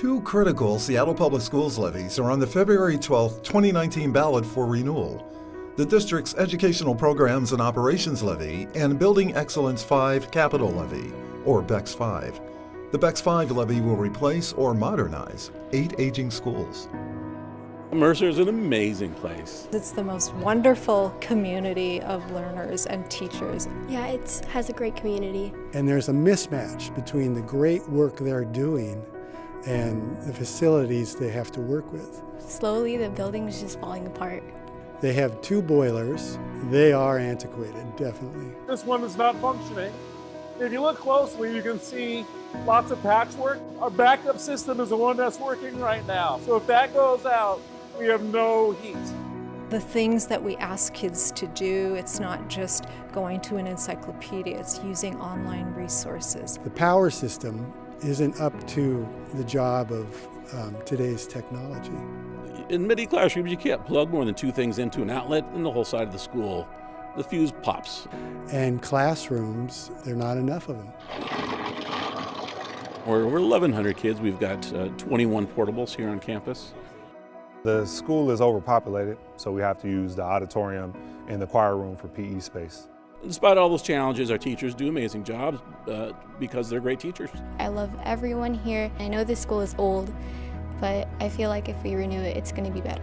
Two critical Seattle Public Schools levies are on the February 12, 2019 ballot for renewal. The district's Educational Programs and Operations Levy and Building Excellence 5 Capital Levy, or BEX 5. The BEX 5 levy will replace or modernize eight aging schools. Mercer is an amazing place. It's the most wonderful community of learners and teachers. Yeah, it has a great community. And there's a mismatch between the great work they're doing and the facilities they have to work with. Slowly, the building is just falling apart. They have two boilers. They are antiquated, definitely. This one is not functioning. If you look closely, you can see lots of patchwork. Our backup system is the one that's working right now. So if that goes out, we have no heat. The things that we ask kids to do, it's not just going to an encyclopedia, it's using online resources. The power system isn't up to the job of um, today's technology. In many classrooms, you can't plug more than two things into an outlet in the whole side of the school. The fuse pops. And classrooms, there are not enough of them. We're, we're 1,100 kids. We've got uh, 21 portables here on campus. The school is overpopulated, so we have to use the auditorium and the choir room for PE space. Despite all those challenges, our teachers do amazing jobs uh, because they're great teachers. I love everyone here. I know this school is old, but I feel like if we renew it, it's going to be better.